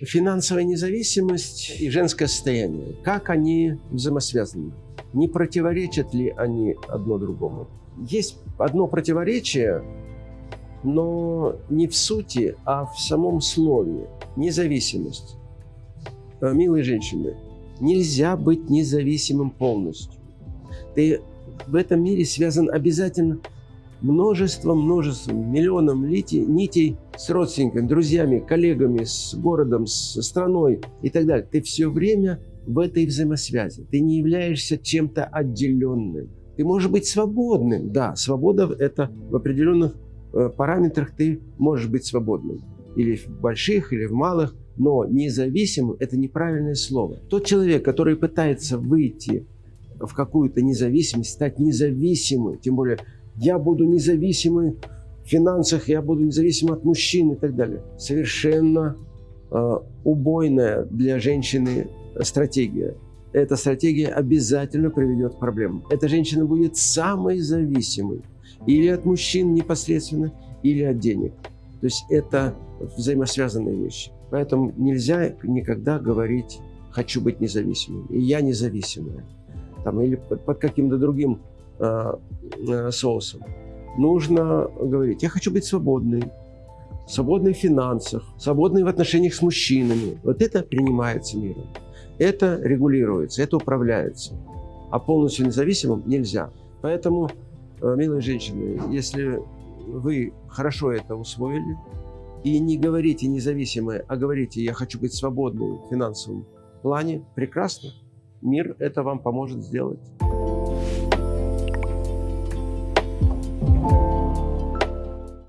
Финансовая независимость и женское состояние, как они взаимосвязаны? Не противоречат ли они одно другому? Есть одно противоречие, но не в сути, а в самом слове. Независимость. Э, милые женщины, нельзя быть независимым полностью. Ты в этом мире связан обязательно множеством, множеством, миллионом нитей, нитей с родственниками, друзьями, коллегами, с городом, с страной и так далее. Ты все время в этой взаимосвязи. Ты не являешься чем-то отделенным. Ты можешь быть свободным. Да, свобода – это в определенных э, параметрах ты можешь быть свободным. Или в больших, или в малых. Но независимым – это неправильное слово. Тот человек, который пытается выйти в какую-то независимость, стать независимым, тем более я буду независимым в финансах, я буду независим от мужчин и так далее. Совершенно э, убойная для женщины стратегия. Эта стратегия обязательно приведет к проблемам. Эта женщина будет самой зависимой или от мужчин непосредственно, или от денег. То есть это взаимосвязанные вещи. Поэтому нельзя никогда говорить «хочу быть независимым» и «я независимая» там, или под, каким-то другим соусом. Нужно говорить, я хочу быть свободной, свободной в финансах, свободной в отношениях с мужчинами. Вот это принимается миром. Это регулируется, это управляется. А полностью независимым нельзя. Поэтому, э, милые женщины, если вы хорошо это усвоили, и не говорите независимые, а говорите, я хочу быть свободным в финансовом плане, прекрасно мир это вам поможет сделать.